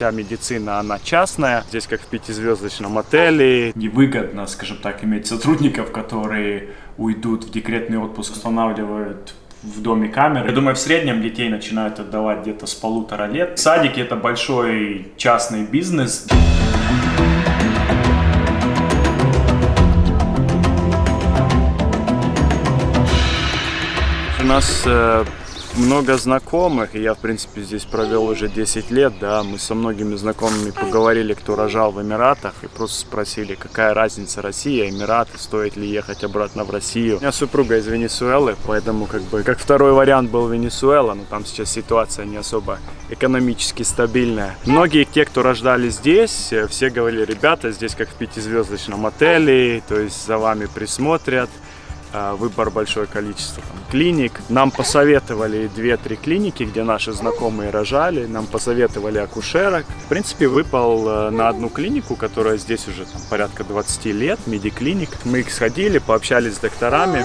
Вся медицина, она частная. Здесь как в пятизвездочном отеле. Невыгодно, скажем так, иметь сотрудников, которые уйдут в декретный отпуск, устанавливают в доме камеры. Я думаю, в среднем детей начинают отдавать где-то с полутора лет. Садики это большой частный бизнес. У нас э, много знакомых, и я, в принципе, здесь провел уже 10 лет, да, мы со многими знакомыми поговорили, кто рожал в Эмиратах, и просто спросили, какая разница Россия, Эмираты, стоит ли ехать обратно в Россию. У меня супруга из Венесуэлы, поэтому, как бы, как второй вариант был Венесуэла, но там сейчас ситуация не особо экономически стабильная. Многие те, кто рождали здесь, э, все говорили, ребята, здесь как в пятизвездочном отеле, то есть за вами присмотрят, выбор большое количество там, клиник. Нам посоветовали 2-3 клиники, где наши знакомые рожали, нам посоветовали акушерок. В принципе, выпал э, на одну клинику, которая здесь уже там, порядка 20 лет, медиклиник. Мы их сходили, пообщались с докторами.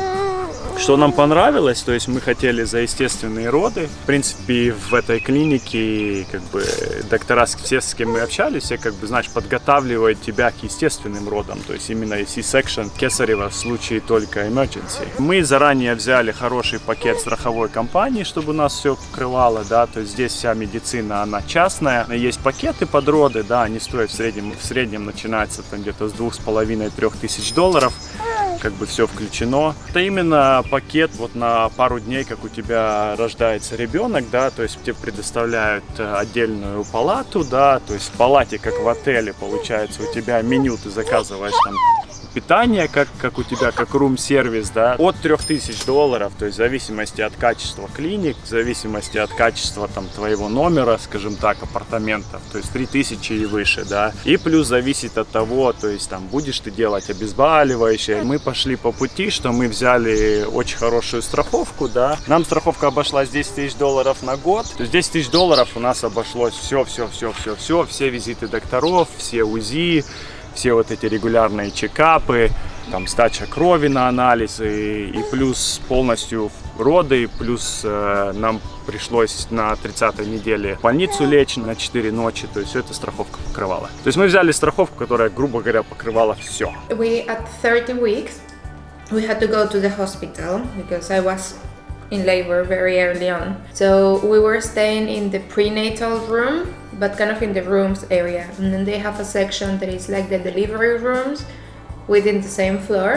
Что нам понравилось, то есть мы хотели за естественные роды. В принципе, в этой клинике как бы доктора, все, с кем мы общались, все как бы, знаешь, подготавливают тебя к естественным родам. То есть именно C-section кесарева в случае только emergency. Мы заранее взяли хороший пакет страховой компании, чтобы нас все покрывало, да, то есть здесь вся медицина, она частная. Есть пакеты под роды, да, они стоят в среднем, в среднем начинается там где-то с двух с половиной-трех тысяч долларов как бы все включено. Это именно пакет вот на пару дней, как у тебя рождается ребенок, да, то есть тебе предоставляют э, отдельную палату, да, то есть в палате, как в отеле, получается, у тебя меню, ты заказываешь там питание, как, как у тебя, как рум-сервис, да, от 3000 долларов, то есть в зависимости от качества клиник, в зависимости от качества там твоего номера, скажем так, апартаментов, то есть 3000 и выше, да, и плюс зависит от того, то есть там будешь ты делать обезболивающее. Мы пошли по пути, что мы взяли очень хорошую страховку, да, нам страховка обошлась 10 тысяч долларов на год, то есть 10 тысяч долларов у нас обошлось все, все, все, все, все, все визиты докторов, все УЗИ, все вот эти регулярные чекапы, там сдача крови на анализы и плюс полностью роды, плюс э, нам пришлось на 30 неделе в больницу лечь на 4 ночи, то есть все это страховка покрывала. То есть мы взяли страховку, которая, грубо говоря, покрывала все. We at 30 weeks we had to go to the hospital because I was in labor very early on. So we were staying in the prenatal room, but kind of in the rooms area. And then they have a section that is like the delivery rooms within the same floor.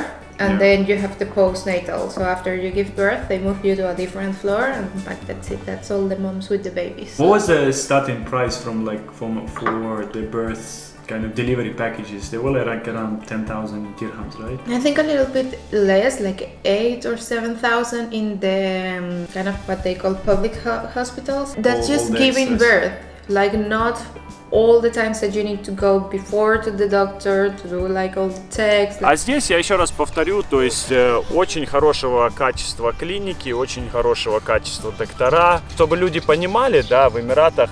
And yeah. then you have the postnatal. So after you give birth, they move you to a different floor, and like that's it. That's all the moms with the babies. What was the starting price from like from for the births kind of delivery packages. They were like around 10,000 dirhams, right? I think a little bit less, like 8 or 7,000 in the um, kind of what they call public ho hospitals. That's all, just all giving excess. birth, like not all the times that you need to go before to the doctor to do like all the tests. А здесь я еще раз повторю, то есть э, очень хорошего качества клиники, очень хорошего качества доктора. Чтобы люди понимали, да, в Эмиратах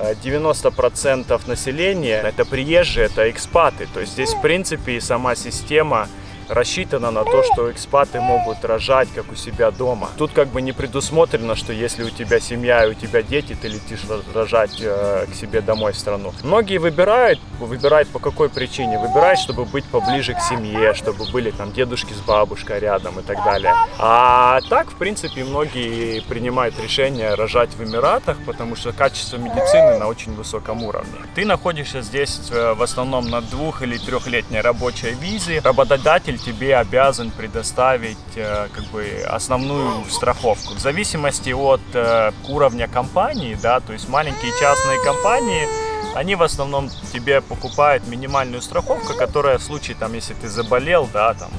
90% населения это приезжие, это экспаты. То есть здесь, в принципе, сама система рассчитана на то, что экспаты могут рожать, как у себя дома. Тут как бы не предусмотрено, что если у тебя семья и у тебя дети, ты летишь рожать э, к себе домой в страну. Многие выбирают, выбирают по какой причине? Выбирают, чтобы быть поближе к семье, чтобы были там дедушки с бабушкой рядом и так далее. А так, в принципе, многие принимают решение рожать в Эмиратах, потому что качество медицины на очень высоком уровне. Ты находишься здесь э, в основном на двух- или трехлетней рабочей визе. Работодатель тебе обязан предоставить э, как бы основную страховку. В зависимости от э, уровня компании, да, то есть маленькие частные компании, они в основном тебе покупают минимальную страховку, которая в случае, там, если ты заболел, да, там,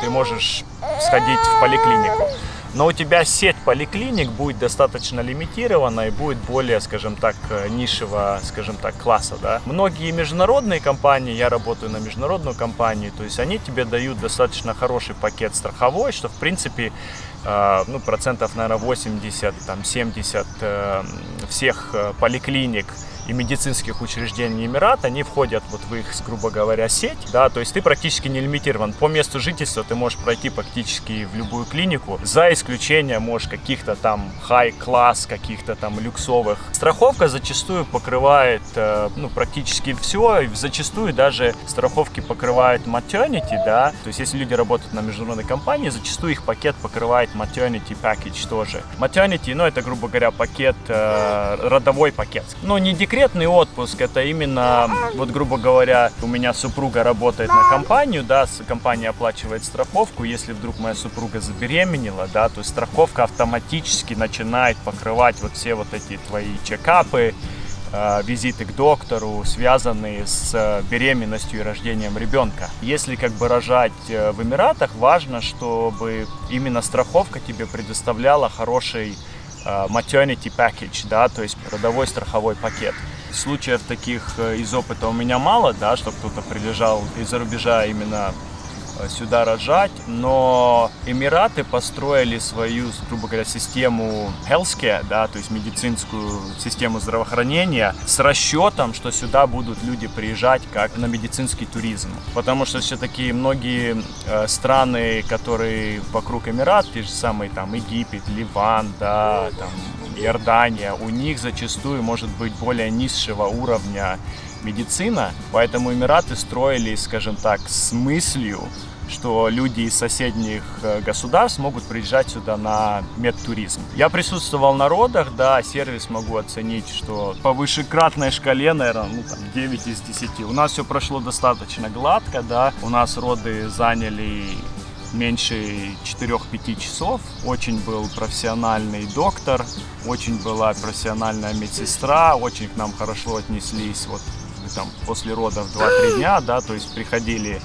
ты можешь сходить в поликлинику но у тебя сеть поликлиник будет достаточно лимитирована и будет более, скажем так, э, низшего, скажем так, класса, да. Многие международные компании, я работаю на международную компанию, то есть они тебе дают достаточно хороший пакет страховой, что в принципе э, ну, процентов, наверное, 80, там, 70 э, всех поликлиник и медицинских учреждений Эмирата, они входят вот в их, грубо говоря, сеть, да, то есть ты практически не лимитирован. По месту жительства ты можешь пройти практически в любую клинику, за исключением, можешь, каких-то там high-класс, каких-то там люксовых. Страховка зачастую покрывает, э, ну, практически все, зачастую даже страховки покрывают maternity, да, то есть если люди работают на международной компании, зачастую их пакет покрывает maternity package тоже. Maternity, ну, это, грубо говоря, пакет, э, родовой пакет. Но не декретный отпуск, это именно, вот, грубо говоря, у меня супруга работает на компанию, да, компания оплачивает страховку, если вдруг моя супруга забеременела, да, то страховка автоматически начинает покрывать вот все вот эти твои чекапы, Э, визиты к доктору, связанные с э, беременностью и рождением ребенка. Если как бы рожать э, в Эмиратах, важно, чтобы именно страховка тебе предоставляла хороший maternity package, да, то есть родовой страховой пакет. Случаев таких из опыта у меня мало, да, что кто-то прилежал из-за рубежа именно Э, сюда рожать, но Эмираты построили свою, грубо говоря, систему healthcare, да, то есть медицинскую систему здравоохранения с расчетом, что сюда будут люди приезжать как на медицинский туризм. Потому что все-таки многие э, страны, которые вокруг Эмират, те же самые там Египет, Ливан, да, там Иордания, у них зачастую может быть более низшего уровня медицина, поэтому Эмираты строили, скажем так, с мыслью, что люди из соседних э, государств могут приезжать сюда на медтуризм. Я присутствовал на родах, да, сервис могу оценить, что по вышекратной шкале, наверное, ну, там 9 из 10. У нас все прошло достаточно гладко, да, у нас роды заняли меньше 4-5 часов. Очень был профессиональный доктор, очень была профессиональная медсестра, очень к нам хорошо отнеслись вот там после родов 2-3 дня, да, то есть приходили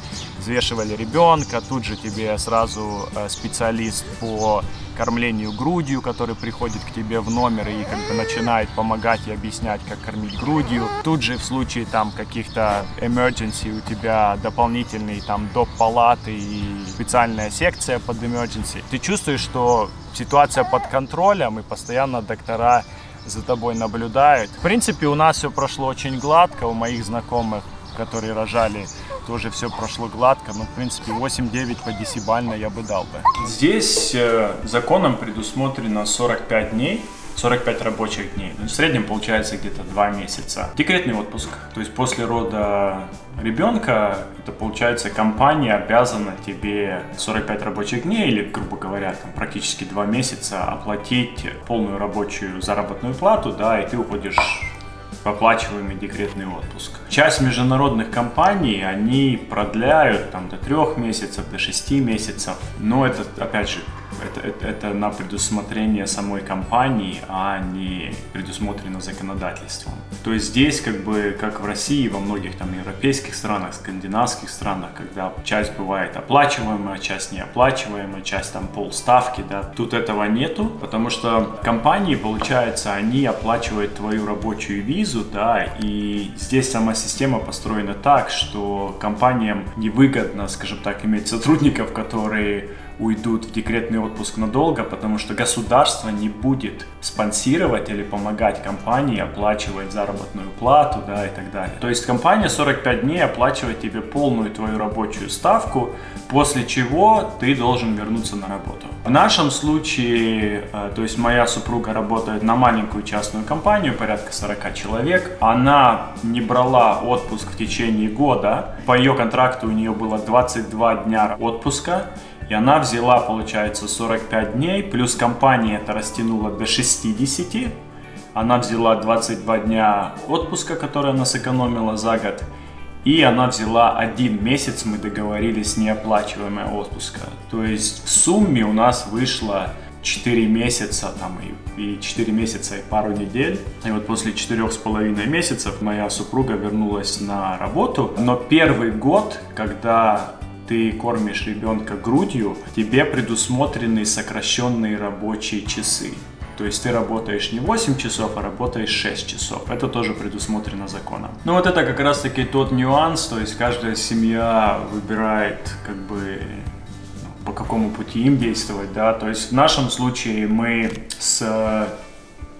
взвешивали ребенка, тут же тебе сразу э, специалист по кормлению грудью, который приходит к тебе в номер и как бы начинает помогать и объяснять, как кормить грудью. Тут же в случае там каких-то emergency у тебя дополнительный там доп. палаты и специальная секция под emergency. Ты чувствуешь, что ситуация под контролем и постоянно доктора за тобой наблюдают. В принципе, у нас все прошло очень гладко, у моих знакомых, которые рожали тоже все прошло гладко, но, в принципе, 8-9 по десибально я бы дал бы. Здесь э, законом предусмотрено 45 дней, 45 рабочих дней. Ну, в среднем получается где-то 2 месяца. Декретный отпуск. То есть после рода ребенка, это получается компания обязана тебе 45 рабочих дней или, грубо говоря, там, практически 2 месяца оплатить полную рабочую заработную плату, да, и ты уходишь оплачиваемый декретный отпуск. Часть международных компаний, они продляют там до трех месяцев, до шести месяцев, но это, опять же, это, это, это на предусмотрение самой компании, а не предусмотрено законодательством. То есть здесь, как бы, как в России, во многих там европейских странах, скандинавских странах, когда часть бывает оплачиваемая, часть неоплачиваемая, часть там полставки, да, тут этого нету, потому что компании, получается, они оплачивают твою рабочую визу, да, и здесь сама система построена так, что компаниям невыгодно, скажем так, иметь сотрудников, которые уйдут в декретный отпуск надолго, потому что государство не будет спонсировать или помогать компании оплачивать заработную плату, да, и так далее. То есть компания 45 дней оплачивает тебе полную твою рабочую ставку, после чего ты должен вернуться на работу. В нашем случае, э, то есть моя супруга работает на маленькую частную компанию, порядка 40 человек. Она не брала отпуск в течение года. По ее контракту у нее было 22 дня отпуска. И она взяла, получается, 45 дней, плюс компания это растянула до 60. Она взяла 22 дня отпуска, который она сэкономила за год. И она взяла один месяц, мы договорились, неоплачиваемая отпуска. То есть в сумме у нас вышло 4 месяца там, и, и 4 месяца и пару недель. И вот после 4,5 месяцев моя супруга вернулась на работу. Но первый год, когда ты кормишь ребенка грудью, тебе предусмотрены сокращенные рабочие часы. То есть ты работаешь не 8 часов, а работаешь 6 часов. Это тоже предусмотрено законом. Ну вот это как раз таки тот нюанс, то есть каждая семья выбирает как бы ну, по какому пути им действовать, да. То есть в нашем случае мы с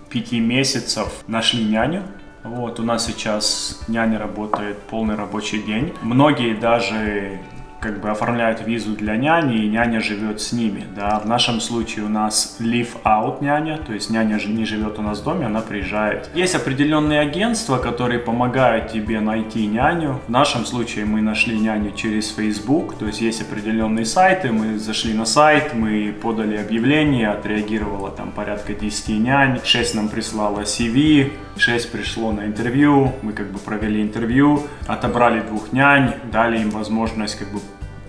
5 месяцев нашли няню, Вот, у нас сейчас няня работает полный рабочий день. Многие даже как бы оформляют визу для няни, и няня живет с ними, да. В нашем случае у нас live out няня, то есть няня не живет у нас в доме, она приезжает. Есть определенные агентства, которые помогают тебе найти няню. В нашем случае мы нашли няню через Facebook, то есть есть определенные сайты, мы зашли на сайт, мы подали объявление, отреагировало там порядка 10 нянь, 6 нам прислала CV, 6 пришло на интервью, мы как бы провели интервью, отобрали двух нянь, дали им возможность как бы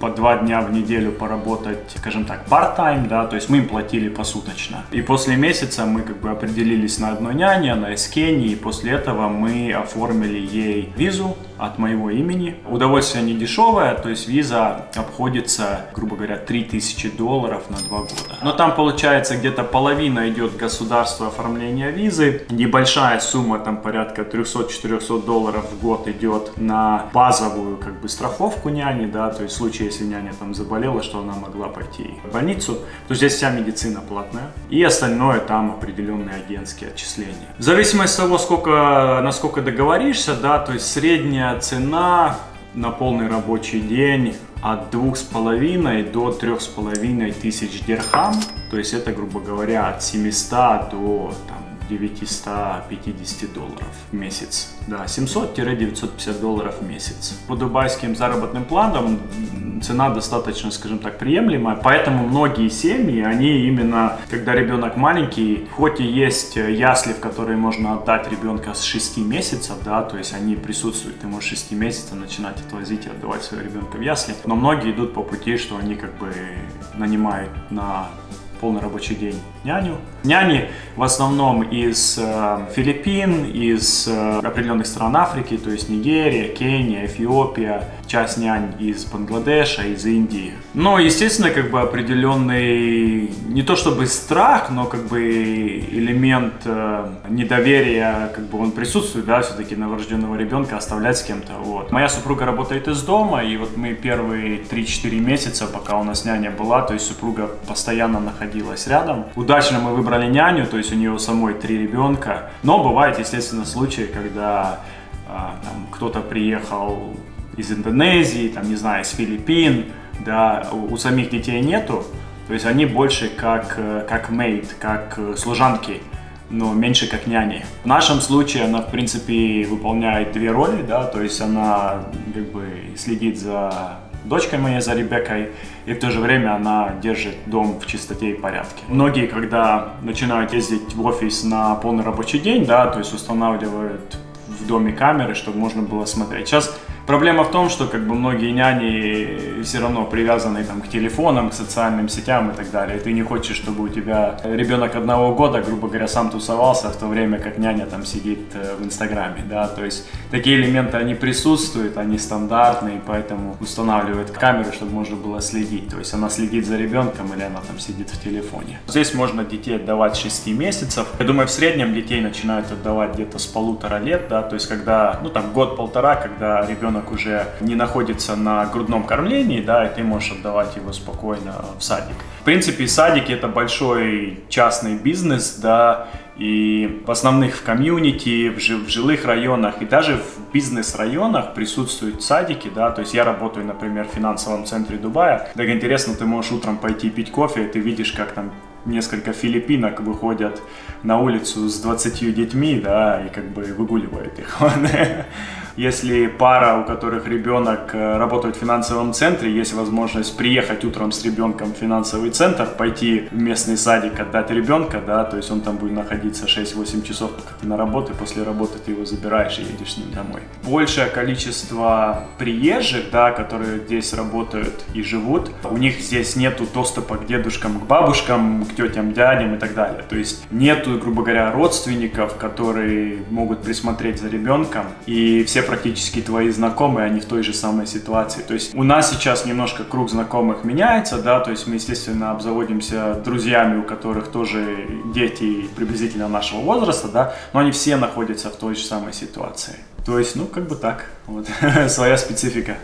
по два дня в неделю поработать, скажем так, part-time, да, то есть мы им платили посуточно. И после месяца мы как бы определились на одной няне, она из Кении, и после этого мы оформили ей визу от моего имени. Удовольствие не дешевое, то есть виза обходится, грубо говоря, 3000 долларов на два года. Но там получается где-то половина идет государство оформления визы, небольшая сумма, там порядка 300-400 долларов в год идет на базовую как бы страховку няни, да, то есть в случае, если няня там заболела, что она могла пойти в больницу, то здесь вся медицина платная. И остальное там определенные агентские отчисления. В зависимости от того, сколько, насколько договоришься, да, то есть средняя цена на полный рабочий день от двух с половиной до трех с половиной тысяч дирхам. То есть это, грубо говоря, от 700 до там, 950 долларов в месяц. Да, 700-950 долларов в месяц. По дубайским заработным планам цена достаточно, скажем так, приемлемая. Поэтому многие семьи, они именно, когда ребенок маленький, хоть и есть ясли, в которые можно отдать ребенка с 6 месяцев, да, то есть они присутствуют, ты можешь 6 месяцев начинать отвозить и отдавать своего ребенка в ясли. Но многие идут по пути, что они как бы нанимают на полный рабочий день няню. Няни в основном из э, Филиппин, из э, определенных стран Африки, то есть Нигерия, Кения, Эфиопия, часть нянь из Бангладеша, из Индии. Но, естественно, как бы определенный, не то чтобы страх, но как бы элемент э, недоверия, как бы он присутствует, да, все-таки новорожденного ребенка оставлять с кем-то, вот. Моя супруга работает из дома, и вот мы первые 3-4 месяца, пока у нас няня была, то есть супруга постоянно находилась рядом. Удачно мы выбрали няню, то есть у нее самой три ребенка, но бывает, естественно, случаи, когда а, кто-то приехал из Индонезии, там, не знаю, из Филиппин, да, у, у самих детей нету, то есть они больше как, э, как мейд, как э, служанки, но меньше как няни. В нашем случае она, в принципе, выполняет две роли, да, то есть она как бы следит за дочкой моей, за Ребеккой, и в то же время она держит дом в чистоте и порядке. Многие, когда начинают ездить в офис на полный рабочий день, да, то есть устанавливают в доме камеры, чтобы можно было смотреть. Сейчас Проблема в том, что как бы многие няни все равно привязаны там, к телефонам, к социальным сетям и так далее. И ты не хочешь, чтобы у тебя ребенок одного года, грубо говоря, сам тусовался, в то время как няня там сидит э, в Инстаграме. Да? То есть такие элементы, они присутствуют, они стандартные, поэтому устанавливают камеру, чтобы можно было следить. То есть она следит за ребенком или она там сидит в телефоне. Здесь можно детей отдавать 6 месяцев. Я думаю, в среднем детей начинают отдавать где-то с полутора лет, да, то есть когда, ну там год-полтора, когда ребенок ребенок уже не находится на грудном кормлении, да, и ты можешь отдавать его спокойно в садик. В принципе, садики это большой частный бизнес, да, и в основных в комьюнити, в, в жилых районах и даже в бизнес-районах присутствуют садики, да, то есть я работаю, например, в финансовом центре Дубая, так интересно, ты можешь утром пойти пить кофе, и ты видишь, как там несколько филиппинок выходят на улицу с 20 детьми, да, и как бы выгуливают их. Если пара, у которых ребенок э, работает в финансовом центре, есть возможность приехать утром с ребенком в финансовый центр, пойти в местный садик, отдать ребенка, да, то есть он там будет находиться 6-8 часов, пока ты на работе, после работы ты его забираешь и едешь с ним домой. Большее количество приезжих, да, которые здесь работают и живут, у них здесь нету доступа к дедушкам, к бабушкам, к тетям, дядям и так далее. То есть нету, грубо говоря, родственников, которые могут присмотреть за ребенком, и все практически твои знакомые, они в той же самой ситуации. То есть у нас сейчас немножко круг знакомых меняется, да, то есть мы, естественно, обзаводимся друзьями, у которых тоже дети приблизительно нашего возраста, да, но они все находятся в той же самой ситуации. То есть, ну, как бы так, вот, своя специфика.